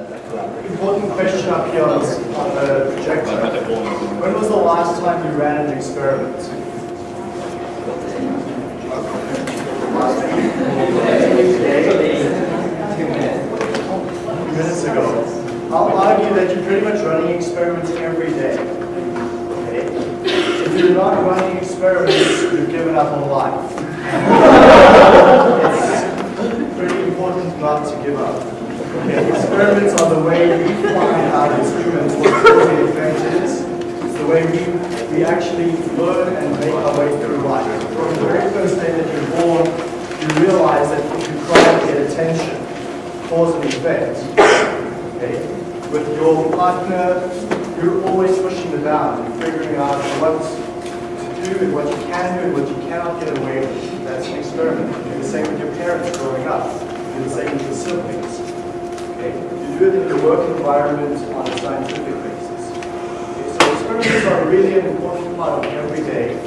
Important question up here on the projector. When was the last time you ran an experiment? Two minutes ago. I'll argue that you're pretty much running experiments every day. Okay? If you're not running experiments, you've given up on life. it's pretty important not to give up. Okay? Experiments are the way we find out as humans what and effect is. It's the way we, we actually learn and make our way through life. From the very first day that you're born, you realize that you try to get attention, cause and effect. Okay? With your partner, you're always pushing the boundary, figuring out what to do and what you can do and what you cannot get away with. That's an experiment. You do the same with your parents growing up. You do the same with your siblings. Okay? Do it in your work environment on a scientific basis. Okay? So experiments are really an important part of every day,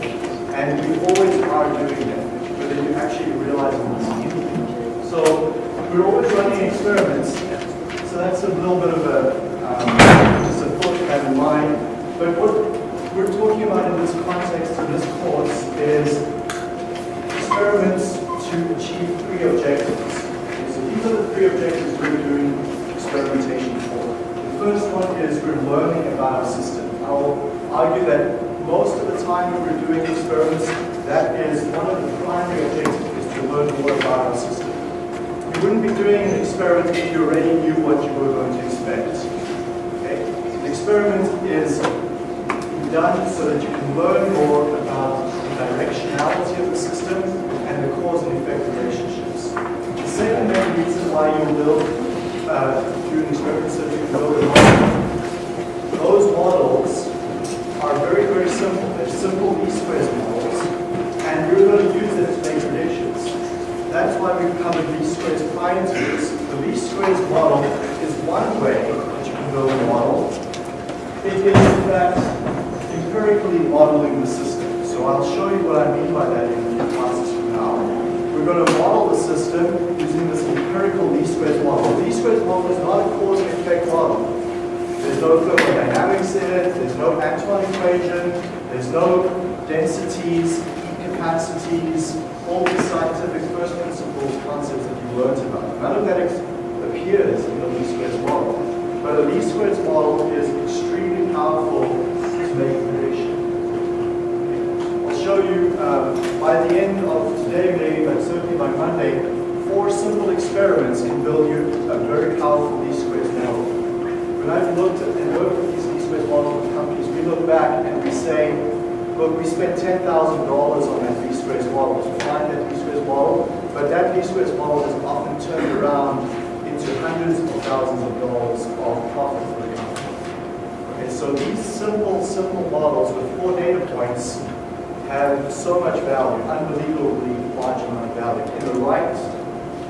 and we always are doing them, whether you actually realize it or not. So we're always running experiments, so that's a little bit of a, um, just a thought to have in mind. But what we're talking about in this context, in this course, is experiments to achieve three objectives. These are the three objectives we're doing experimentation for. The first one is we're learning about our system. I'll argue that most of the time when we're doing experiments, that is one of the primary objectives is to learn more about our system. You wouldn't be doing an experiment if you already knew what you were going to expect. Okay? An experiment is done so that you can learn more about the directionality of the system and the cause and effect relationships. The second main reason why you build, experiment so that you build a model. Those models are very, very simple. They're simple least squares models, and you're going to use them to make predictions. That's why we've covered least squares to this. The least squares model is one way that you can build a model. It is, in fact, empirically modeling the system. So I'll show you what I mean by that in the classes from now. We're going to model the system using this empirical least squares model. The least squares model is not a cause and effect model. There's no thermodynamics in it, there's no Antoine equation, there's no densities, heat capacities, all the scientific first principles concepts that you learned about. None of that appears in the least squares model. But the least squares model is extremely powerful to make prediction. I'll show you uh, by the end of today, maybe, but certainly by Monday, four simple experiments can build you a very powerful least squares model. When I've looked at and worked with these least squares models companies, we look back and we say, look, we spent $10,000 on that least squares model to find that least squares model, but that least squares model is often turned around into hundreds of thousands of dollars of profit for the company. Okay, so these simple, simple models with four data points have so much value, unbelievably large amount of value. In the right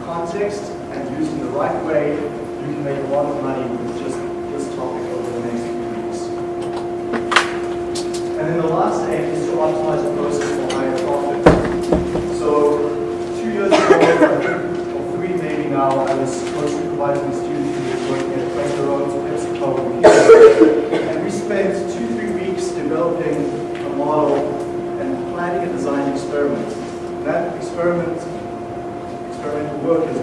context and used in the right way, you can make a lot of money with just this topic over the next few weeks. And then the last aim is to optimize the process for higher profit. So two years ago, or three maybe now, I was supposed to provide some students who were working at Quaker Oats, PepsiCo, and we spent two, three weeks developing a model and planning a design experiment. And that experiment, experimental work has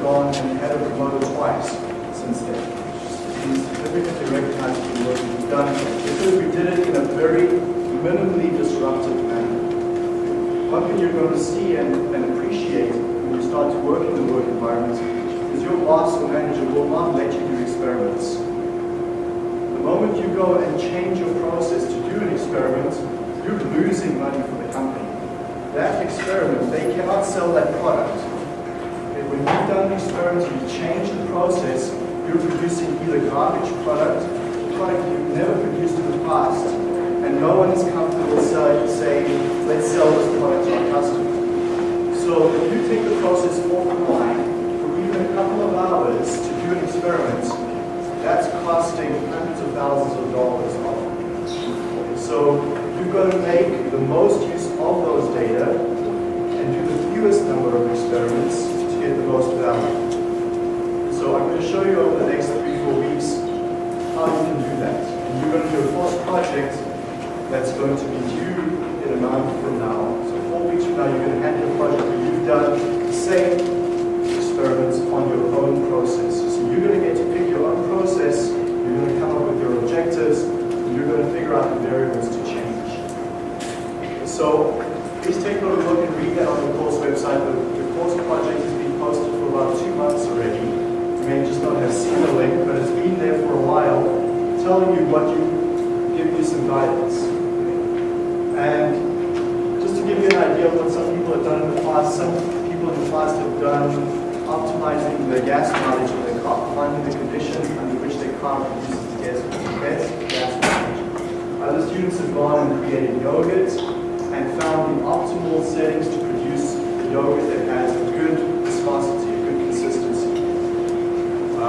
gone and had a twice since then. It's significantly recognized for the work we've done because we did it in a very minimally disruptive manner. One thing you're going to see and, and appreciate when you start to work in the work environment is your boss or manager will not let you do experiments. The moment you go and change your process to do an experiment, you're losing money for the company. That experiment, they cannot sell that product. Okay, when you've done an experiment and you change the process, you're producing either garbage product, product you've never produced in the past, and no one is comfortable saying, let's sell this product to our customer. So if you take the process offline for even a couple of hours to do an experiment, that's costing hundreds of thousands of dollars. So you've got to make the most use of those data and do the fewest number of experiments get the most value. So I'm going to show you over the next three, four weeks how you can do that. And you're going to do a course project that's going to be due in a month from now. So four weeks from now, you're going to hand your project where you've done the same experiments on your own process. So you're going to get to pick your own process, you're going to come up with your objectives, and you're going to figure out the variables to change. So please take a look and read that on the course website. The, the course project has been posted for about two months already. You may just not have seen the link, but it's been there for a while, telling you what you, give you some guidance. And just to give you an idea of what some people have done in the past, some people in the past have done optimizing the gas mileage of their car, finding the condition under which their car produces the gas, best gas mileage. Other students have gone and created yogurt and found the optimal settings to produce the yogurt that has a good consistency.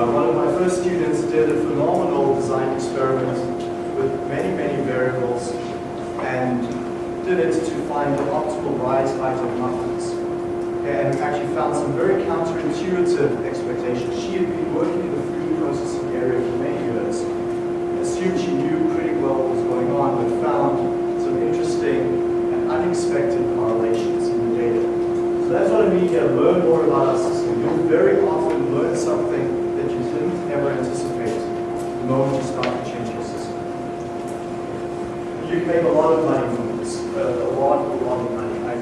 Uh, one of my first students did a phenomenal design experiment with many, many variables and did it to find the optimal rise height of muffins. And actually found some very counterintuitive expectations. She had been working in the food processing area for many years, assumed she knew pretty well what was going on, but found some interesting and unexpected correlations in the data. So that's what I mean here, learn more about our system. You'll very often learn something that you didn't ever anticipate the moment you start to change your system. You can make a lot of money from this, uh, a lot, a lot of money. I,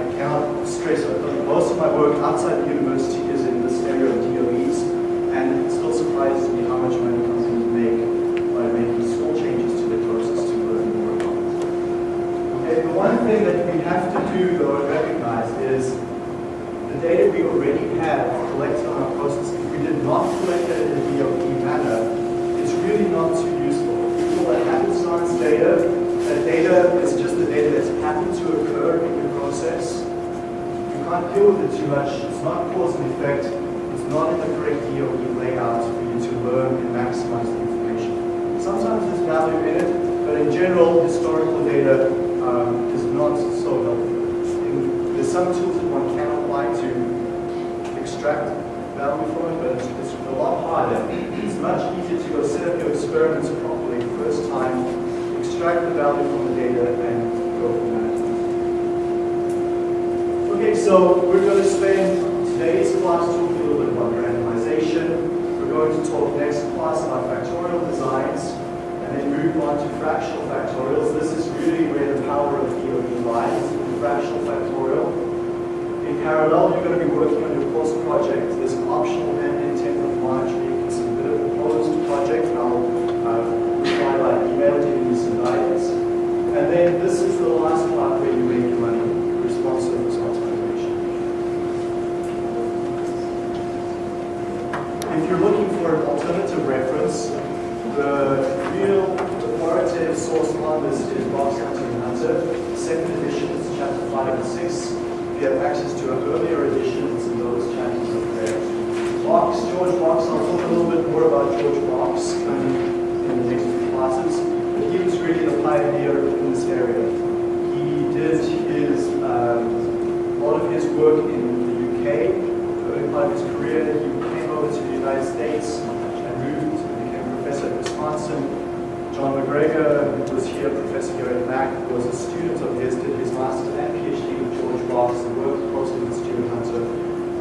I cannot stress it. Most of my work outside the university is in this area of DOEs, and it still surprises me how much money companies make by making small changes to their process to learn more about it. Okay, the one thing that we have to do, though, and recognize is the data we already have collected on our process, collect it in a DOE manner, it's really not too useful. We call that happenstance data. That data is just the data that's happened to occur in your process. You can't deal with it too much. It's not cause and effect. It's not in the correct DOE layout for you to learn and maximize the information. Sometimes there's value in it, but in general, historical data um, is not so helpful. There's some tools that one can apply to extract value from it, but it's, a lot harder. It's much easier to go set up your experiments properly first time, extract the value from the data, and go from there. Okay, so we're going to spend today's class talking a little bit about randomization. We're going to talk next class about factorial designs, and then move on to fractional factorials. This is really where the power of DOE lies, in fractional factorial. In parallel, you're going to be working on your course project. There's an optional mandate 10th of March where you can submit a proposed project, I'll uh, reply by email giving you some guidance. And then this is the last part where you make your money, responsive optimization. If you're looking for an alternative reference, the real authoritative source on this is and Hunter, second edition, chapter 5 and 6. You have access to earlier editions in those chapters up there. Box, George Box, I'll talk a little bit more about George Box in the next few classes, but he was really the pioneer in this area. He did his, um, a lot of his work in the UK, early part of his career, he came over to the United States and moved and became a professor at Wisconsin. John MacGregor, who was here, professor here at Mac, was a student of his, did his master's and PhD with George Box, and worked closely with Stuart Hunter.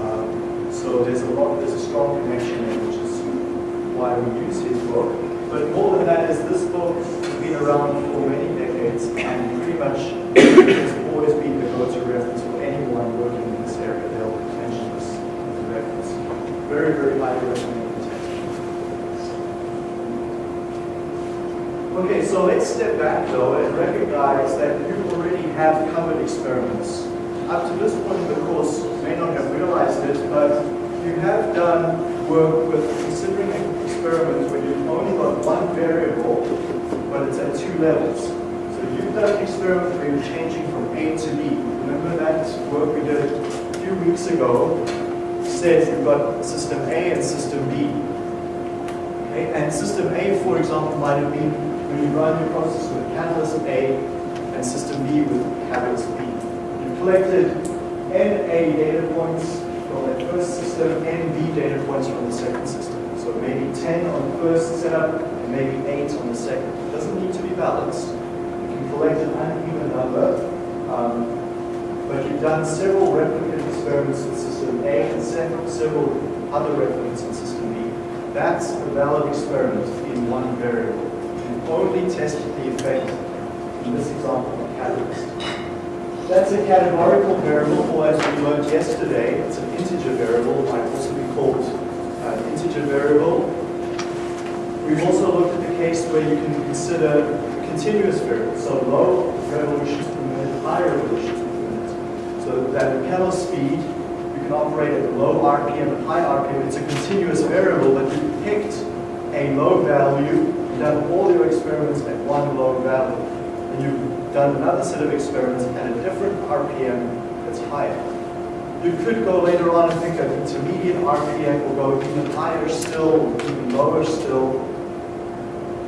Um, so there's a lot, there's a strong connection there, which is why we use his book. But more than that is this book has been around for many decades and pretty much has always been the go-to reference for anyone working in this area. They'll mention this as a reference. Very, very highly recommended Okay, so let's step back though and recognize that you already have covered experiments. Up to this point in the course, you may not have realized it, but you have done work with considering experiments where you've only got one variable, but it's at two levels. So you've done an experiment where you're changing from A to B. Remember that work we did a few weeks ago? Said you've got system A and system B. Okay? And system A, for example, might have been you run your process with catalyst A and system B with catalyst B. You collected NA data points from that first system, NB data points from the second system. So maybe 10 on the first setup and maybe 8 on the second. It doesn't need to be balanced. You can collect an uneven number, um, but you've done several replicate experiments in system A and several other replicates in system B. That's a valid experiment in one variable. Only tested the effect in this example of catalyst. That's a categorical variable, or as we learned yesterday, it's an integer variable, might also be called uh, an integer variable. We've also looked at the case where you can consider a continuous variables, so low revolutions per minute, high revolutions per minute. So that propeller speed, you can operate at low RPM and high RPM. It's a continuous variable, but you picked a low value, you've done all your experiments at one low value. And you've done another set of experiments at a different RPM that's higher. You could go later on and think that intermediate RPM will go even higher still, even lower still.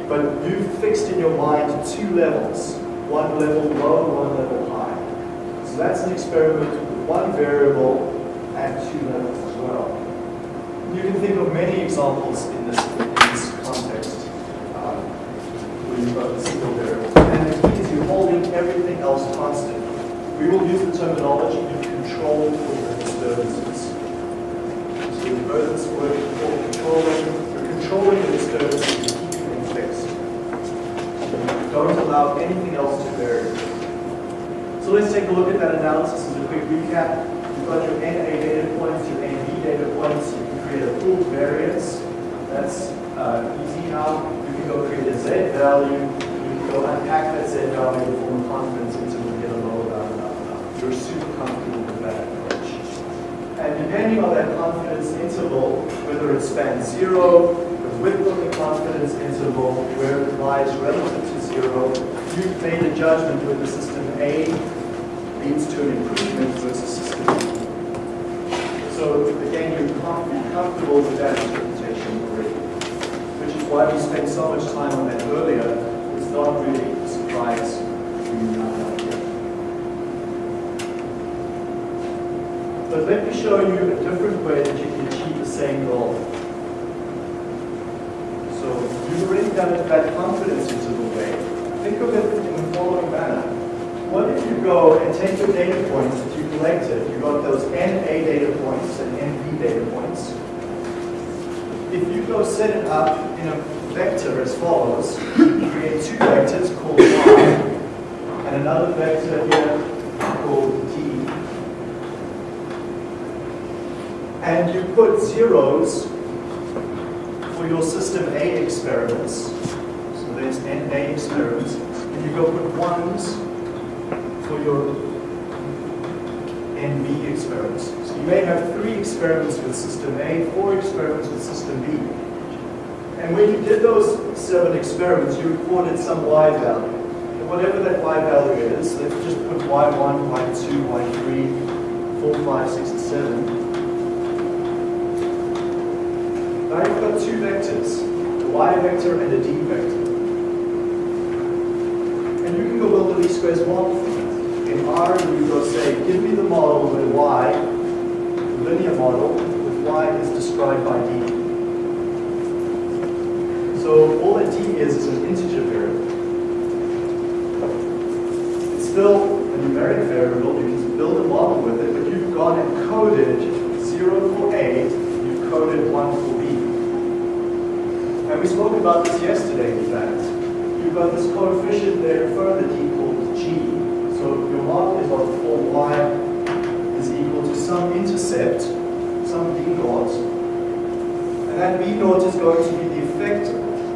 But you've fixed in your mind two levels, one level low, one level high. So that's an experiment with one variable at two levels as well. You can think of many examples in this, in this context um, you've got a single variable. And the key is you're holding everything else constant. We will use the terminology you control for disturbances. So you've heard this word before, controlling. You're controlling the disturbances, you're keeping them fixed. Don't allow anything else to vary. So let's take a look at that analysis as a quick recap. You've got your NA data points, your NB data points. You can create a pooled variance. That's uh, easy now. You can go create a Z value. You can go unpack that Z value from a confidence interval and get a lower value. Blah, blah, blah. You're super comfortable with that approach. And depending on that confidence interval, whether it spans zero, the width of the confidence interval, where it lies relative to zero, you've made a judgment whether system A leads to an improvement versus system B. So again, you're com- comfortable with that interpretation already, which is why we spent so much time on that earlier. is not really a surprise. But let me show you a different way that you can achieve the same goal. So you've already done it that confidence interval way. Think of it in the following manner. What if you go and take your data points that you collected, you got those NA data points and NB data points. If you go set it up in a vector as follows, you create two vectors called Y and another vector here called D and you put zeros for your system A experiments, so there's NA experiments, and you go put ones for your NB experiments. You may have three experiments with system A, four experiments with system B. And when you did those seven experiments, you recorded some Y value. And whatever that Y value is, let's just put Y1, Y2, Y3, 4, 5, 6, and 7. Now you've got two vectors, a y vector and a d vector. And you can go build a least squares model. In R, you go say, give me the model with y, linear model, with y is described by d. So all that d is is an integer variable. It's still a numeric variable, you can build a model with it, but you've gone and coded 0 for A, you've coded 1 for B. And we spoke about this yesterday, in fact. You've got this coefficient there further d called g. So your model is of for y some intercept, some b naught. And that b naught is going to be the effect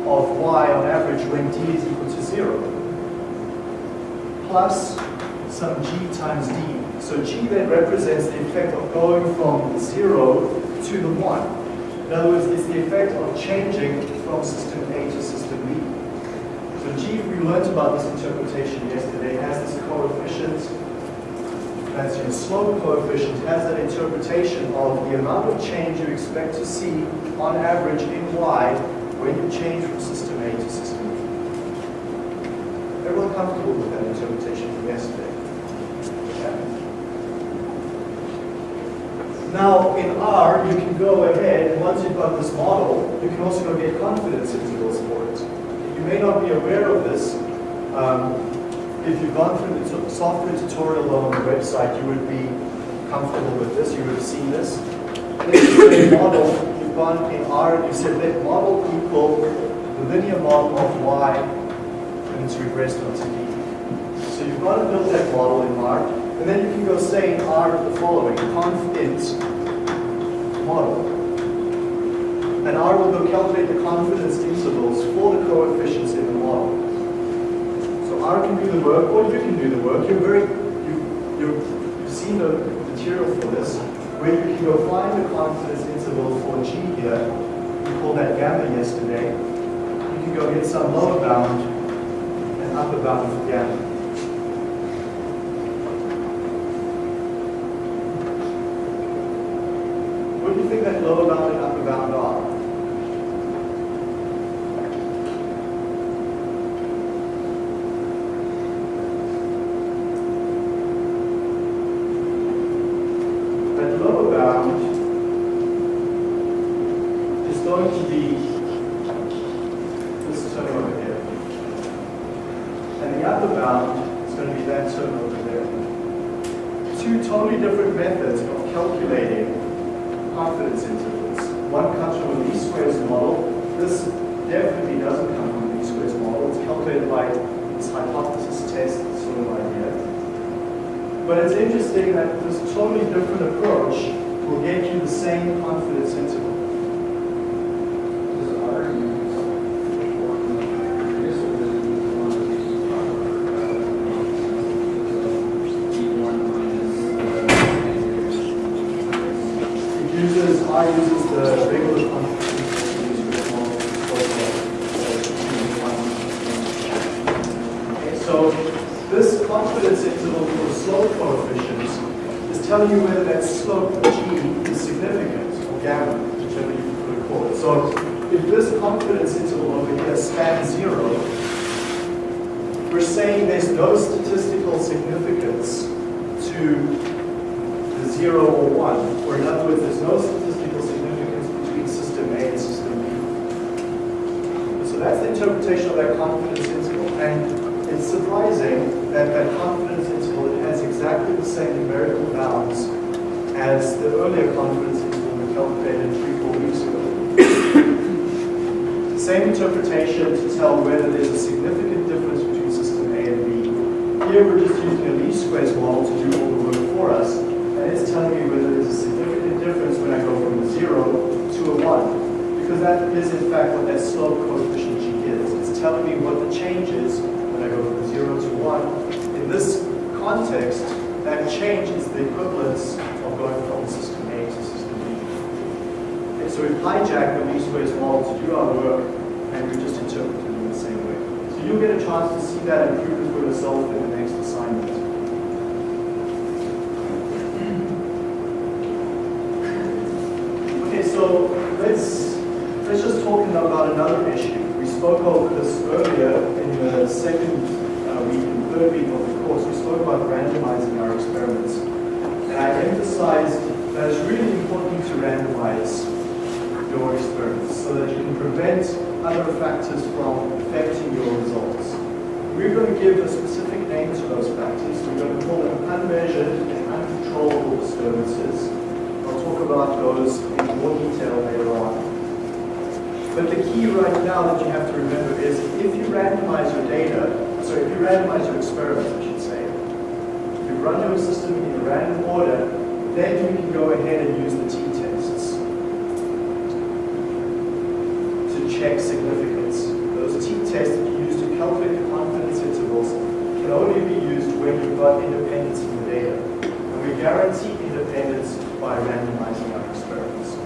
of y on average when d is equal to 0. Plus some g times d. So g then represents the effect of going from 0 to the 1. In other words, it's the effect of changing from system A to system B. So G, we learned about this interpretation yesterday, has this coefficient, that's your slope coefficient, has that interpretation of the amount of change you expect to see on average in Y when you change from system A to system B. Everyone comfortable with that interpretation from yesterday? Now, in R, you can go ahead, once you've got this model, you can also go get confidence intervals for it. You may not be aware of this. Um, if you've gone through the software tutorial on the website, you would be comfortable with this. You would have seen this. Say model, you've gone in R and you said let model equal the linear model of Y and it's regressed onto D. So you've got to build that model in R. And then you can go say in R the following, conf int model. And R will go calculate the confidence intervals for the coefficients in the model. R can do the work, or you can do the work. You're very, you, you, you've seen the material for this, where you can go find the confidence interval for G here. We called that gamma yesterday. You can go get some lower bound and upper bound for gamma. What do you think that lower bound and upper bound are? That lower bound is going to be this term over here. And the upper bound is going to be that term over there. Two totally different methods of calculating confidence intervals. One comes from a least squares model. This definitely doesn't come from a least squares model. It's calculated by this hypothesis test sort of idea. But it's interesting that this totally different approach will get you the same confidence interval. Does R use this or does it use one of these E1 minus It uses, I uses the regular confidence Okay, so this confidence interval for the slope coefficients is telling you whether that slope G is significant or gamma, whichever you prefer to call it. So if this confidence interval over here spans zero, we're saying there's no statistical significance to the zero or one, or in other words, there's no statistical significance between system A and system B. So that's the interpretation of that confidence interval. And it's surprising that that confidence interval has exactly the same numerical bounds as the earlier confidence interval we calculated three, four weeks ago. Same interpretation to tell whether there's a significant difference between system A and B. Here we're just using a least squares model to do all the work for us, and it's telling me whether there's a significant difference when I go from a zero to a one, because that is in fact what that slope coefficient telling me what the change is when I go from zero to one. In this context, that change is the equivalence of going from system A to system B. Okay, so we've hijacked the least squares model to do our work, and we just interpret it in the same way. So you'll get a chance to see that improvement for yourself in the next assignment. Okay, so let's let's just talk about another issue. Spoke of this earlier in the second uh, week and third week of the course. We spoke about randomizing our experiments, and I emphasized that it's really important to randomize your experiments so that you can prevent other factors from affecting your results. We're going to give a specific name to those factors. We're going to call them unmeasured and uncontrollable disturbances. I'll talk about those in more detail later on. But the key right now that you have to remember is if you randomize your data, sorry, if you randomize your experiments, I should say, if you run your system in a random order, then you can go ahead and use the t-tests to check significance. Those t-tests that you use to calculate the confidence intervals can only be used when you've got independence in the data. And we guarantee independence by randomizing our experiments.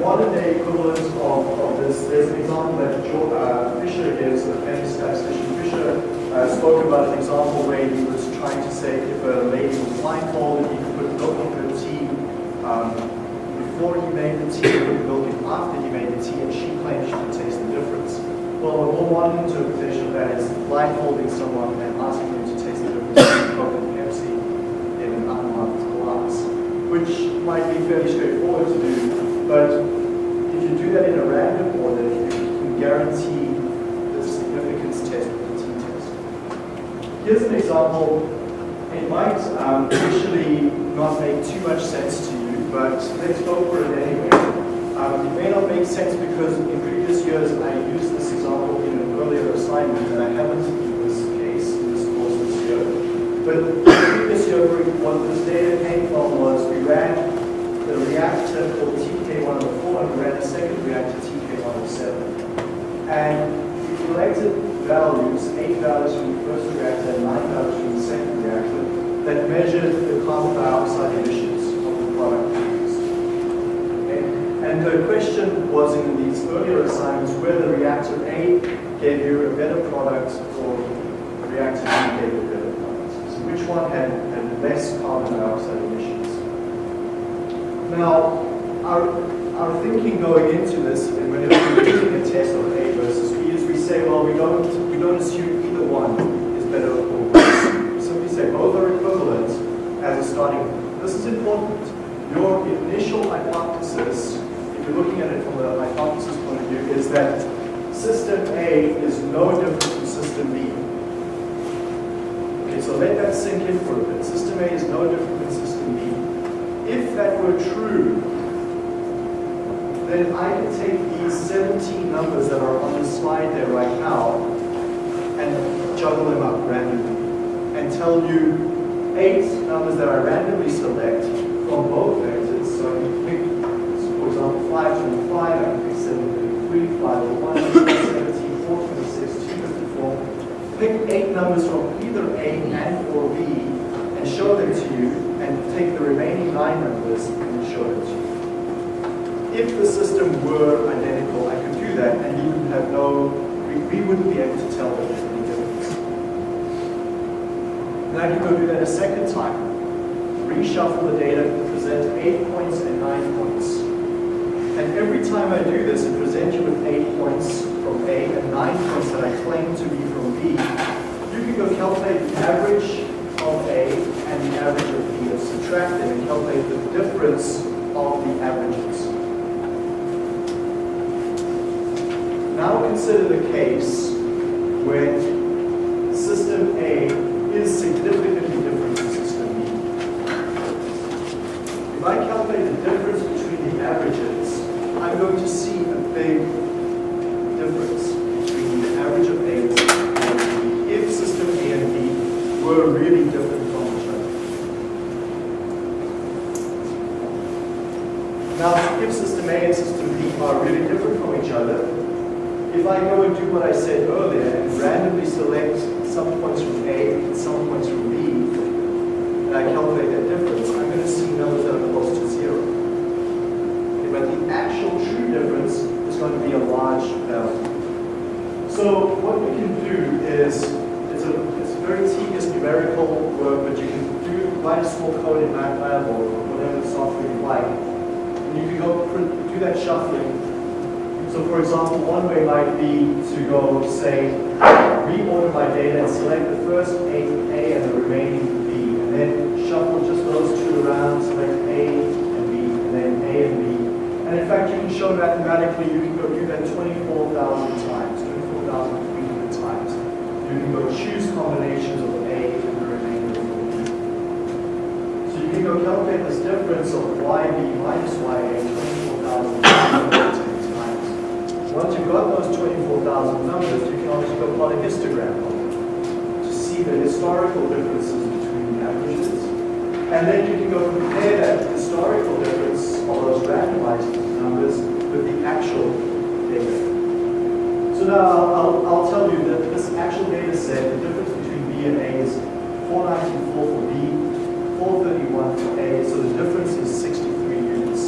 So the modern day equivalent of, of this, there's an example that uh, Fisher gives, a famous statistician Fisher, uh, spoke about an example where he was trying to say if a lady was blindfolded, he could put milk in her tea um, before he made the tea, put milk in after he made the tea, and she claimed she could taste the difference. Well, a more modern interpretation of that is blindfolding someone and asking them to taste the difference between Coke and Pepsi in an unmarked glass, which might be fairly straightforward to do, but that in a random order, you can guarantee the significance test with the t-test. Here's an example. It might um, initially not make too much sense to you, but let's go for it anyway. Um, it may not make sense because in previous years I used this example in an earlier assignment and I haven't in this case, in this course this year. But the previous year, what this data came from was we ran reactor called TK104 and we ran a second reactor TK107. And we collected values, eight values from the first reactor and nine values from the second reactor that measured the carbon dioxide emissions of the product produced. Okay? And the question was in these earlier assignments whether reactor A gave you a better product or reactor B gave you a better product. So which one had, had less carbon dioxide emissions? Now, our, our thinking going into this, and whenever we're doing a test on A versus B, is we say, well, we don't, we don't assume either one is better or worse. We simply say both are equivalent as a starting point. This is important. Your initial hypothesis, if you're looking at it from a hypothesis point of view, is that system A is no different from system B. Okay, so let that sink in for a bit. System A is no different than system B. If that were true, then I could take these 17 numbers that are on the slide there right now and juggle them up randomly and tell you eight numbers that I randomly select from both vectors. So I can pick, for example, 525, I can pick 733, 501, 17, 426, 254. Pick eight numbers from either A and or B and show them to you and take the remaining nine numbers and show them to you. If the system were identical, I could do that and you would have no, we, we wouldn't be able to tell that there's any difference. Then I can go do that a second time. Reshuffle the data, present eight points and nine points. And every time I do this and present you with eight points from A and nine points that I claim to be from B, you can go calculate the average of A and the average of B and subtract them and calculate the difference of the averages. Now consider the case when system A is significantly different from system B. If I calculate the difference between the averages, I'm going to see a big difference between the average of A and B if system A and B were really different from each other. Now, if system A and system B are really different from each other, if I go and do what I said earlier and randomly select some points from A and some points from B, and I calculate that difference, I'm going to see numbers that are close to zero. Okay, but the actual true difference is going to be a large value. So what we can do is, it's a, it's very tedious numerical work, but you can do write a small code in MATLAB or whatever software you like, you can go do that shuffling so for example, one way might be to go, say, reorder my data and select the first A, A and the remaining B, and then shuffle just those two around, select A and B, and then A and B. And in fact, you can show mathematically, you can go do that 24,000 times, 24,300 times. You can go choose combinations of A and the remainder of B. So you can go calculate this difference of YB minus YA, 24,300 times. Once you've got those 24,000 numbers, you can also go plot a histogram of them to see the historical differences between the averages. And then you can go compare that historical difference of those randomized numbers with the actual data. So now I'll, I'll, I'll tell you that this actual data set, the difference between B and A is 494 for B, 431 for A, so the difference is 63 units.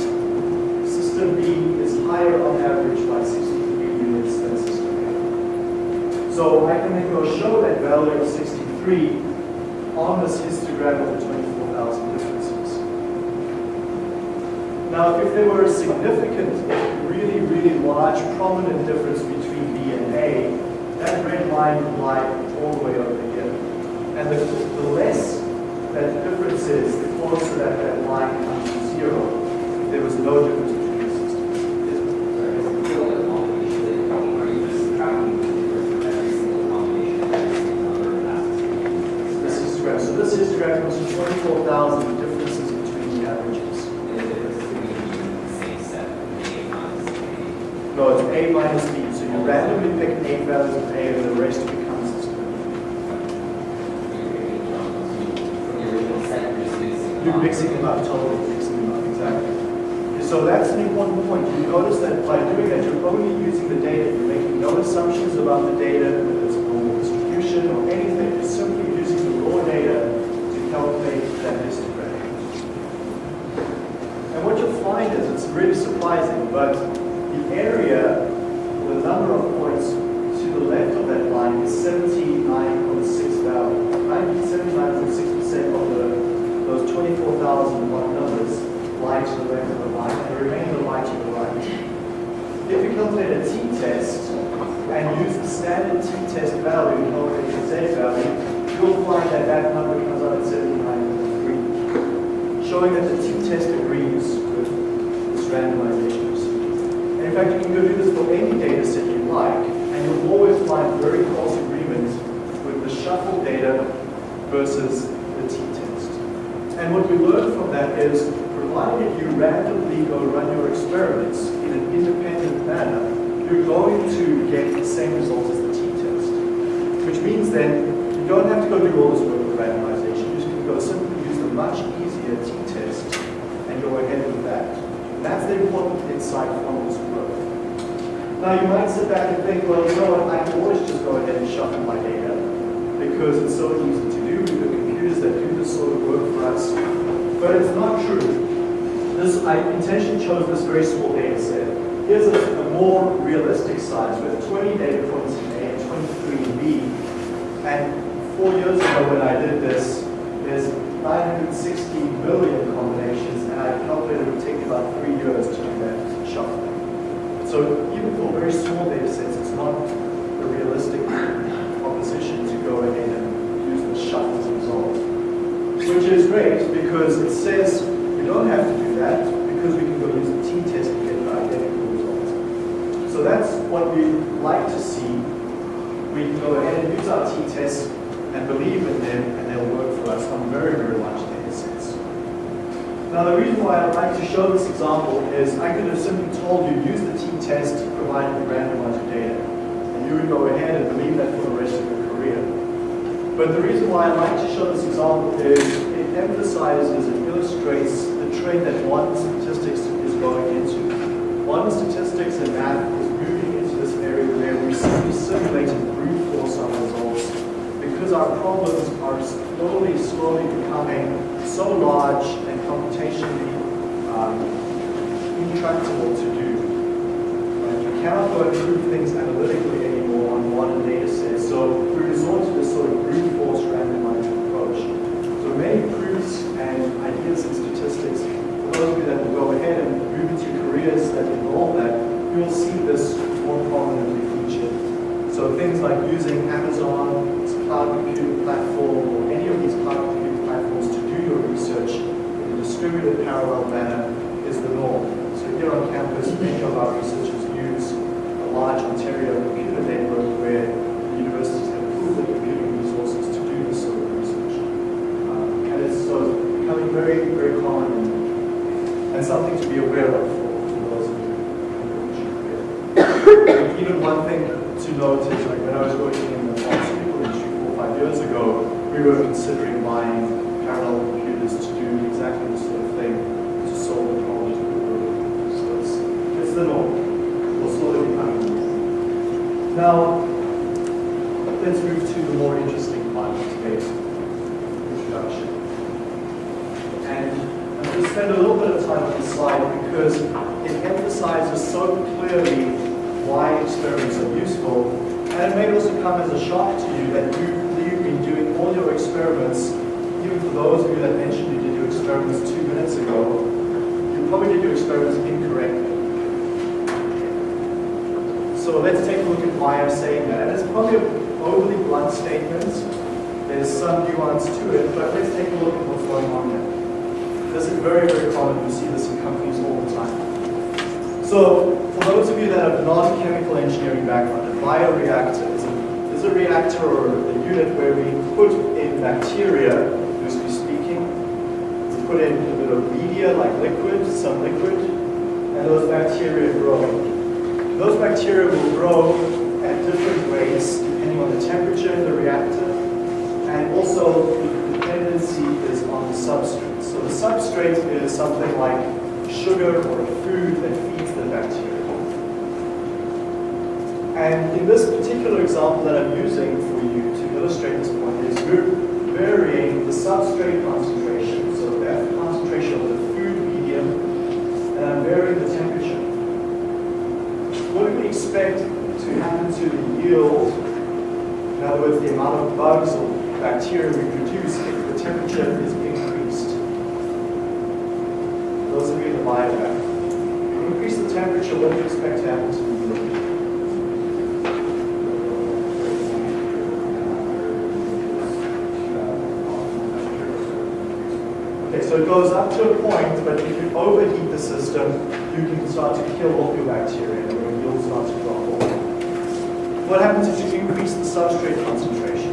System B is higher on average by 63 units than system A. So I can then go show that value of 63 on this histogram of the 24,000 differences. Now, if there were a significant, really, really large, prominent difference between B and A, that red line would lie all the way over here. And the, the less that difference is, the closer that that line comes to zero. There was no difference between the systems. This histogram, so this histogram was 24,000 differences between the averages. No, it's A minus B, so you randomly pick eight values of A and the rest becomes this. You're mixing them up, totally mixing them up, exactly. So that's an important point. You notice that by doing that, you're only using the data. You're making no assumptions about the data, whether it's a normal distribution or anything. You're simply using the raw data to calculate that histogram. And what you'll find is, it's really surprising, but the area, the number of points to the left of that line is 79.6 value. 79.6% 24,000 watt numbers lie to the left of the line, and the remainder lie to the right. If we calculate a t-test and use the standard t-test value, calculate the z value, you'll find that that number comes out at 79.3, showing that the t-test agrees with this randomization procedure. And in fact, you can go do this for any data set you like, and you'll always find very close agreement with the shuffled data versus and what we learned from that is, provided you randomly go run your experiments in an independent manner, you're going to get the same results as the t-test. Which means then, you don't have to go do all this work with randomization. You just can go simply use the much easier t-test and go ahead with that. That's the important insight from this work. Now you might sit back and think, well, you know what, I can always just go ahead and shuffle my data because it's so easy to do. This sort of work for us. But it's not true. This, I intentionally chose this very small data set. Here's a, a more realistic size with 20 data points in A and 23 in B. And four years ago when I did this, there's 960 million combinations, and I calculated it would take about three years to do that shuffling. So even for very small data sets, it's not a realistic proposition to go ahead and use the shuffled result. Which is great because it says we don't have to do that because we can go use the t-test to get the identical results. So that's what we like to see. We can go ahead and use our t-tests and believe in them and they'll work for us on very, very large data sets. Now the reason why I'd like to show this example is I could have simply told you use the t-test provided you randomize your data. And you would go ahead and believe that for the rest of your career. But the reason why I'd like to show this example is it emphasizes and illustrates the trend that one statistics is going into. One statistics and math is moving into this area where we simply simulate and brute force our results because our problems are slowly, slowly becoming so large and computationally um, intractable to do. Right? You cannot go and prove things analytically anymore on modern data sets, so we resort to sort of brute force randomized approach. So many proofs and ideas and statistics, for those of you that will go ahead and move into careers that involve that, you'll see this more prominently featured. So things like using Amazon's cloud computing platform or any of these cloud computing platforms to do your research in a distributed parallel manner is the norm. So here on campus, many of our researchers use a large Ontario computer network where the universities have pooled their computing resources to do this sort of research. Um, and it's so it's becoming very, very common and, something to be aware of for, those of you Even one thing to note is like when I was working in the pharmaceutical industry four or five years ago, we were considering buying parallel computers to do exactly this sort of thing to solve the problems we were working So it's, it's the norm. We'll slowly become the. Now, let's move to the more interesting part of today's introduction. And I'm going to spend a little bit of time on this slide because it emphasizes so clearly why experiments are useful. And it may also come as a shock to you that you believe in doing all your experiments, even for those of you that mentioned you did your experiments two minutes ago, you probably did your experiments incorrectly. So let's take a look at why I'm saying that. And it's probably an overly blunt statement. There's some nuance to it, but let's take a look at what's going on here. This is very, very common. You see this in companies all the time. So, for those of you that have non-chemical engineering background, a bioreactor is a, is a reactor or a unit where we put in bacteria, loosely speaking. We put in a bit of media like liquid, some liquid, and those bacteria grow. Those bacteria will grow at different rates depending on the temperature in the reactor and also dependency is on the substrate. So the substrate is something like sugar or food that feeds the bacteria. And in this particular example that I'm using for you to illustrate this point is we're varying the substrate concentration, so that concentration of the food medium, and I'm varying the temperature. What do we expect to happen to the yield, in other words, the amount of bugs or bacteria we the temperature is increased? Those of you in the bioreactor. Increase the temperature, what do you expect to happen to the yield? Okay, so it goes up to a point, but if you overheat the system, you can start to kill off your bacteria and your yield starts to drop off. What happens if you increase the substrate concentration?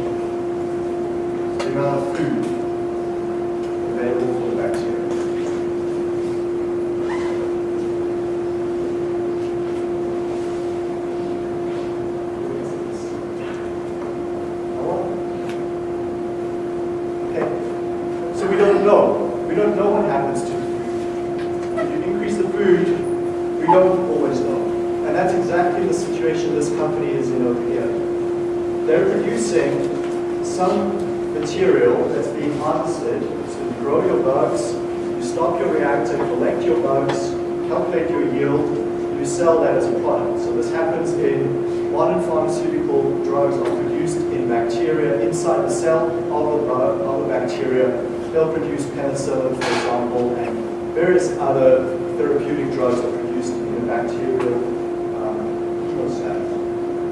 The amount of food available for the bacteria. Okay, so we don't know. We don't know what happens to the food. If you increase the food, we don't always know. And that's exactly the situation this company is in over here. They're producing some material that's being harvested. So you grow your bugs, you stop your reactor, collect your bugs, calculate your yield, you sell that as a product. So this happens in modern pharmaceutical drugs are produced in bacteria inside the cell of the, of the bacteria. They'll produce penicillin, for example, and various other therapeutic drugs are produced in the bacterial um.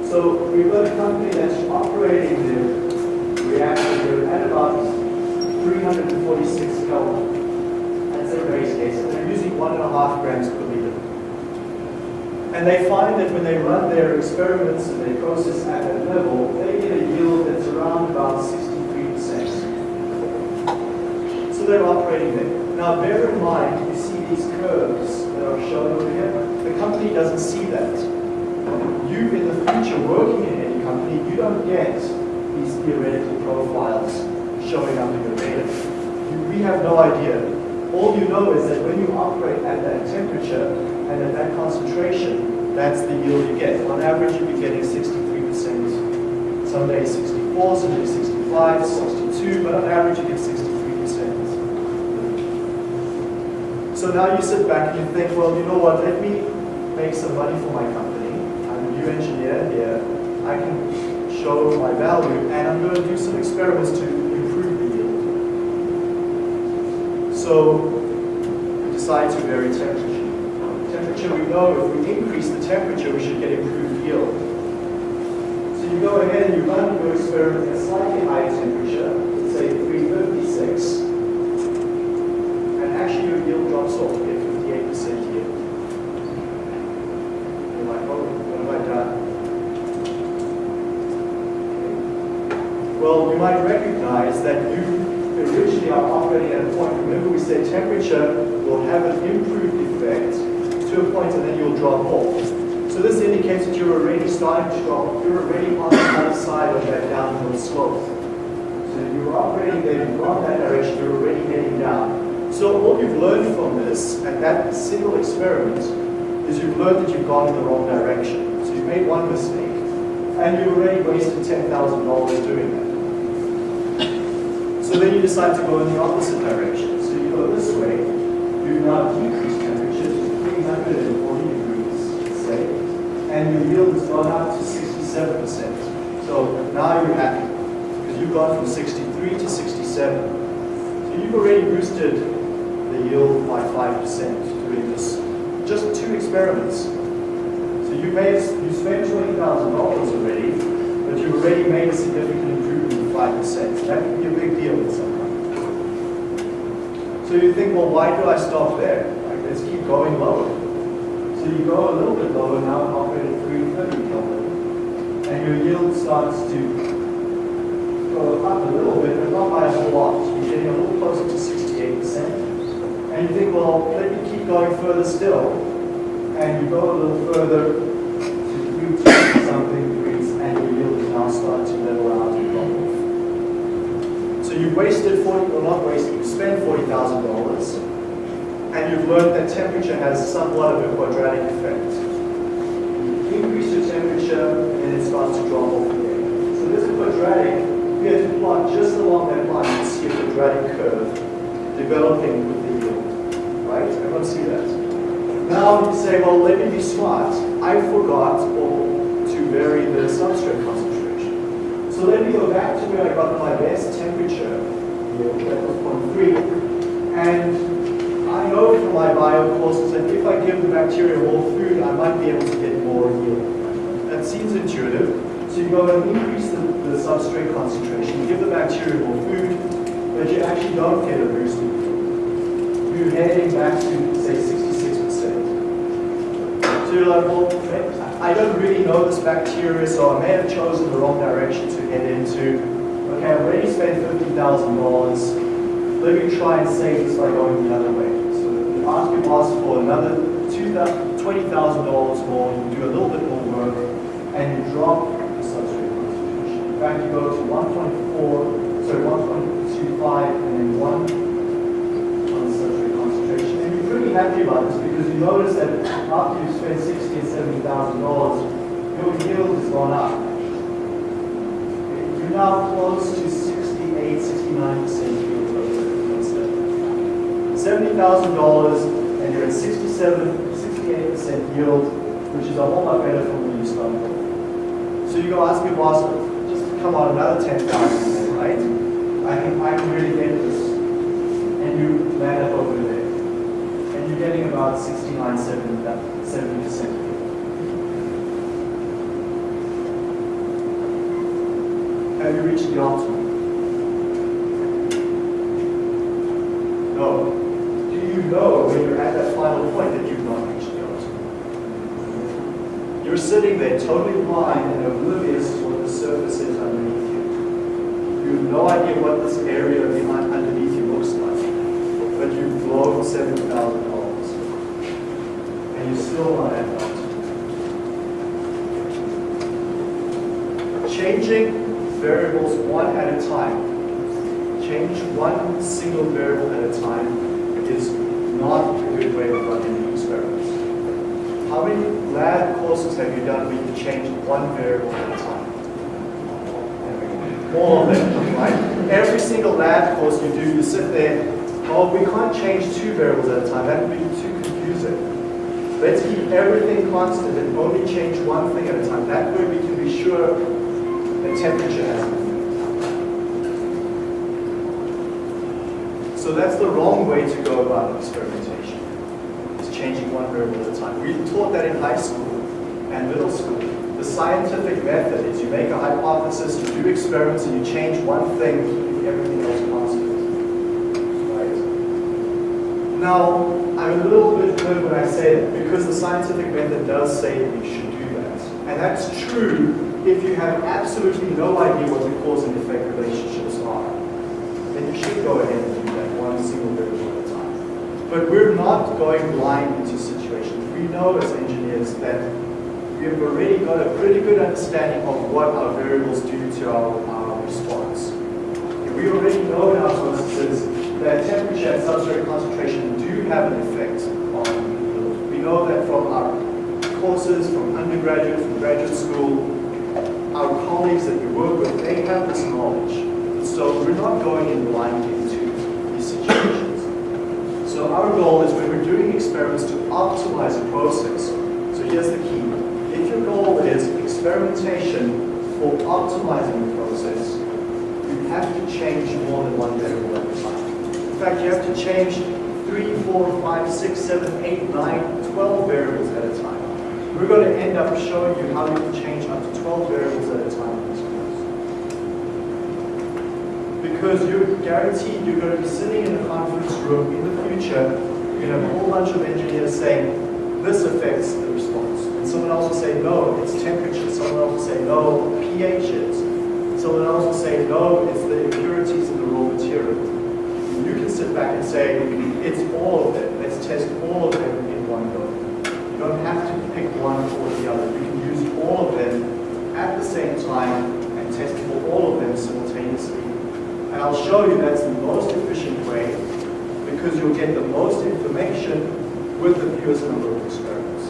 So we've got a company that's operating the reactor here at about 346 Kelvin. And they're using one and a half grams per liter. And they find that when they run their experiments and they process at that level, they get a yield that's around about 63%. So they're operating there. Now bear in mind, you see these curves that are shown over here. The company doesn't see that. You in the future working in any company, you don't get these theoretical profiles showing up in your data. We have no idea. All you know is that when you operate at that temperature and at that concentration, that's the yield you get. On average, you'll be getting 63%. Some days 64, some days 65, 62, but on average, you get 63%. So now you sit back and you think, well, you know what, let me make some money for my company. I'm a new engineer here. I can show my value, and I'm going to do some experiments to improve the yield. So we decide to vary temperature. Temperature, we know if we increase the temperature, we should get improved yield. So you go ahead and you run your experiment at a slightly higher temperature, let's say 356, and actually your yield drops off, you get 58% yield. You're like, oh, what have I done? Well, you might recognize that you originally are operating at a point, remember we said temperature will have an improved effect to a point and then you'll drop off. So this indicates that you're already starting to drop, you're already on the other side of that downhill slope. So you're operating there, you've gone that direction, you're already heading down. So all you've learned from this, and that single experiment, is you've learned that you've gone in the wrong direction. So you've made one mistake, and you've already wasted $10,000 doing that. So then you decide to go in the opposite direction. So you go this way, you now decrease temperature to 340 degrees, say, and your yield has gone up to 67%. So now you're happy, because you've gone from 63 to 67. So you've already boosted the yield by 5% doing this. Just two experiments. So you made, you spent $20,000 already, but you've already made a significant 5%. That could be a big deal with someone. So you think, well, why do I stop there? Like, let's keep going lower. So you go a little bit lower now operate at 330 Kelvin, and your yield starts to go up a little bit, but not by a whole lot. You're getting a little closer to 68%. And you think, well, let me keep going further still. And you go a little further to 320 something degrees, and your yield is now starting to level out and drop off. So you've wasted 40, or not wasted, you've spent $40,000 and you've learned that temperature has somewhat of a quadratic effect. You increase your temperature and it starts to drop off again. So there's a quadratic, we have to plot just along that line and see a quadratic curve developing with the yield. Right? Everyone see that? Now you say, well, let me be smart. I forgot to vary the substrate. So let me go back to where I got my best temperature, yield, that was 0.3, and I know from my bio courses that if I give the bacteria more food, I might be able to get more yield. That seems intuitive. So you go and increase the, the substrate concentration, give the bacteria more food, but you actually don't get a boost in. You're heading back to, say, 66%. So you're like, well, I don't really know this bacteria, so I may have chosen the wrong direction to head into. Okay, I've already spent $50,000 let me try and save this by going the other way. So you ask your boss for another $20,000 more, you do a little bit more work, and you drop the substrate concentration. In fact, you go to 1.4, sorry, 1.25, and then 1 on the substrate concentration. Happy about this because you notice that after you've spent $60,000 and $70,000, your yield has gone up. You're now close to 68, 69% yield. $70,000 and you're at 67, 68% yield, which is a whole lot better from when you started. So you go ask your boss, just come on, another 10,000, right? I can, I can really get this. And you land up over you're getting about 69, 70, 70% yield. Have you reached the optimum? No Do you know when you're at that final point that you've not reached the optimum? You're sitting there totally blind and oblivious to what the surface is underneath you. You have no idea what this area behind underneath you looks like, but you've blown $7,000 you're still the optimum. Changing variables one at a time. Change one single variable at a time is not a good way of running experiments. How many lab courses have you done where you change one variable at a time? All of them, right? Every single lab course you do, you sit there, oh, we can't change two variables at a time. That would be too confusing. Let's keep everything constant and only change one thing at a time. That way we can be sure that temperature has an. So that's the wrong way to go about experimentation. It's changing one variable at a time. We taught that in high school and middle school. The scientific method is you make a hypothesis, you do experiments, and you change one thing, keeping everything else constant. Right? Now, I'm a little bit glib when I say that because the scientific method does say that you should do that. And that's true if you have absolutely no idea what the cause and effect relationships are. Then you should go ahead and do that one single variable at a time. But we're not going blind into situations. We know as engineers that we have already got a pretty good understanding of what our variables do to our, our response. We already know in our processes that temperature and substrate concentration do have an effect on yield. We know that from our courses, from undergraduate, from graduate school, our colleagues that we work with, they have this knowledge. So we're not going in blindly into these situations. So our goal is when we're doing experiments to optimize a process. So here's the key. If your goal is experimentation for optimizing the process, you have to change more than one variable at a time. In fact, you have to change three, four, five, six, seven, eight, nine, 12 variables at a time. We're going to end up showing you how you can change up to 12 variables at a time in this course. Because you're guaranteed you're going to be sitting in a conference room in the future, you're going to have a whole bunch of engineers saying, this affects the response. And someone else will say, no, it's temperature. Someone else will say, no, pH is. Someone else will say, no, it's the impurities in the raw material. And you can sit back and say, it's all of it. Let's test all of it don't have to pick one or the other. You can use all of them at the same time and test for all of them simultaneously. And I'll show you that's the most efficient way because you'll get the most information with the fewest number of experiments.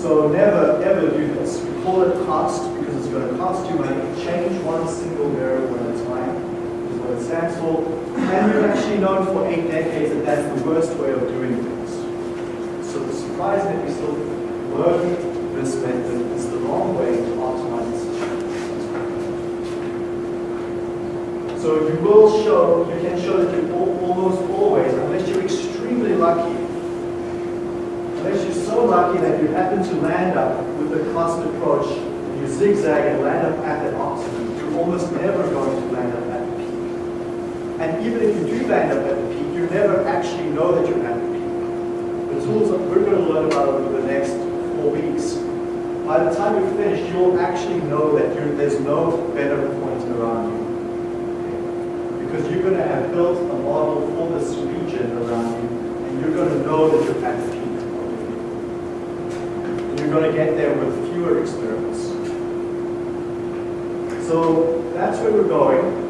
So never, ever do this. We call it cost because it's going to cost you money. Change one single variable at a time what it stands for. And we've actually known for eight decades that that's the worst way of doing things. So the surprise that we still learn this method is the wrong way to optimize the. So you will show, you can show that you almost always, unless you're extremely lucky, unless you're so lucky that you happen to land up with the cost approach, you zigzag and land up at that optimum, you're almost never going to land up. And even if you do land up at the peak, you never actually know that you're at the peak. The tools that we're going to learn about over the next four weeks, by the time you're finished, you'll actually know that there's no better point around you. Because you're going to have built a model for this region around you, and you're going to know that you're at the peak. And you're going to get there with fewer experiments. So that's where we're going.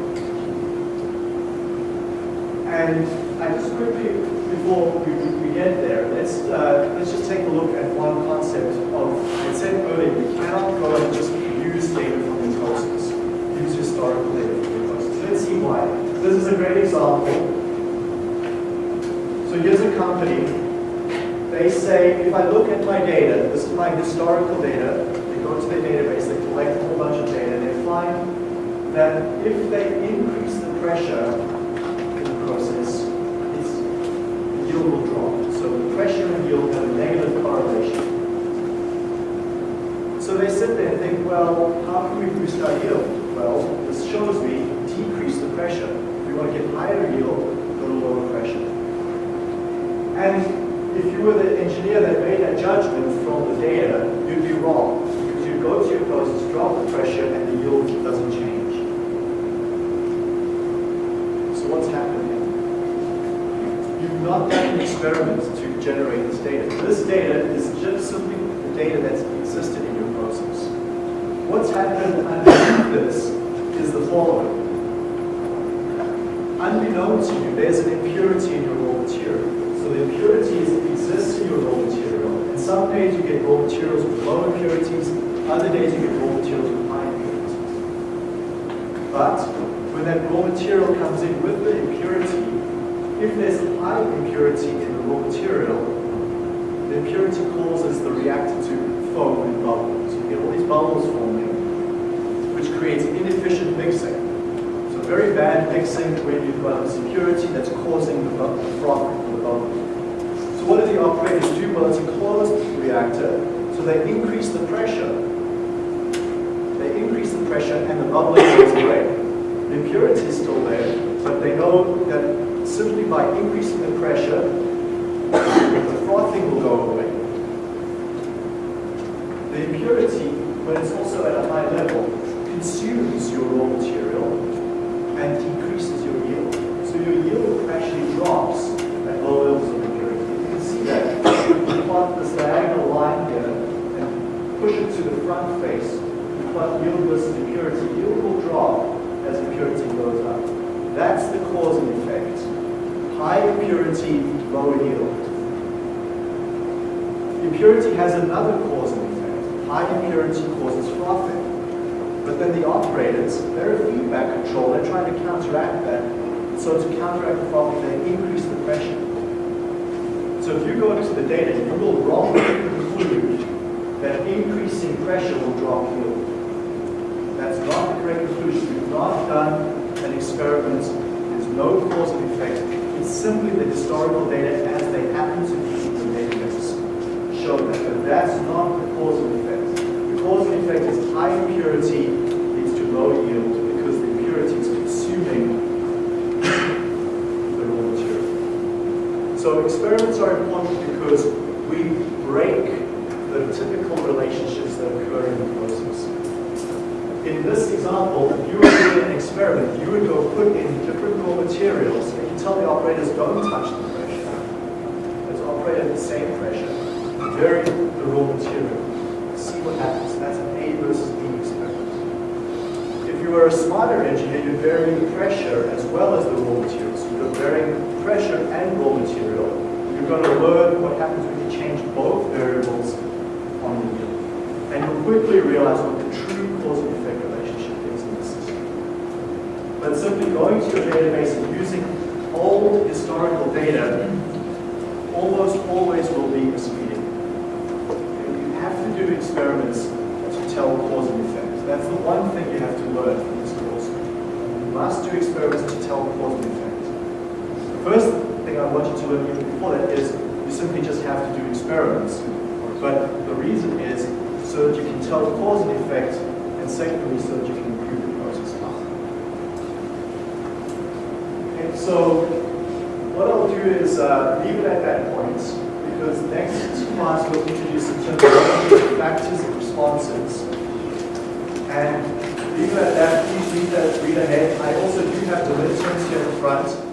And I just quickly, before we, we get there, let's, uh, let's just take a look at one concept of, I said earlier, you cannot go and just use data from the process. Use historical data from the process. Let's see why. This is a great example. So here's a company. They say, if I look at my data, this is my historical data, they go to their database, they collect a whole bunch of data, and they find that if they increase the pressure process, it's, the yield will drop. So the pressure and yield have a negative correlation. So they sit there and think, well, how can we boost our yield? Well, this shows me decrease the pressure. If we want to get higher yield, go to lower pressure. And if you were the engineer that made that judgment from the data, you'd be wrong. Because you'd go to your process, drop the pressure, and the yield doesn't change. So what's happening? You've not done an experiment to generate this data. This data is just simply the data that's existed in your process. What's happened underneath this is the following. Unbeknown to you, there's an impurity in your raw material. So the impurities exist in your raw material. And some days you get raw materials with low impurities, other days you get raw materials with high impurities. But when that raw material comes in with the impurity, if there's high impurity in the raw material, the impurity causes the reactor to foam and bubble. So you get all these bubbles forming, which creates inefficient mixing. So very bad mixing when you've got this impurity that's causing the, the froth or the bubble. So what do the operators do? Well, it's a closed reactor, so they increase the pressure. They increase the pressure and the bubbling goes away. The impurity is still there, but they know that simply by increasing the pressure, the frothing will go away. The impurity, when it's also at a high level, consumes your raw material and decreases your yield. So your yield actually drops at low levels of impurity. You can see that. You plot this diagonal line here and push it to the front face, you plot yield versus impurity. Yield will drop as impurity goes up. That's the cause and effect. High impurity, low yield. Impurity has another cause and effect. High impurity causes frothing. But then the operators, they're a feedback control, they're trying to counteract that. So to counteract the frothing, they increase the pressure. So if you go into the data, you will wrongly conclude that increasing pressure will drop yield. That's not the correct conclusion. We've not done an experiment. There's no cause and. It's simply the historical data as they happen to be in the database show that. But that's not the cause and effect. The cause and effect is high impurity leads to low yield because the impurity is consuming the raw material. So experiments are important because we break the typical relationships that occur in the process. In this example, if you were doing an experiment, you would go put in different raw materials tell the operators don't touch the pressure. Let's operate at the same pressure. Vary the raw material. See what happens. That's an A versus B experiment. If you were a smarter engineer, you'd vary the pressure as well as the raw material. So you're varying pressure and raw material. You're going to learn what happens when you change both variables on the yield. And you'll quickly realize what the true cause and effect relationship is in the system. But simply going to your database and using old historical data almost always will be misleading. You have to do experiments to tell cause and effect. That's the one thing you have to learn from this course. You must do experiments to tell cause and effect. The first thing I want you to learn even before that is you simply just have to do experiments. But the reason is so that you can tell cause and effect, and secondly, so that you can improve the process. Okay, so what I'll do is uh, leave it at that point, because next class we'll introduce some terminology, factors and responses. And leave it at that, please read that, read ahead. I also do have the midterms here in front.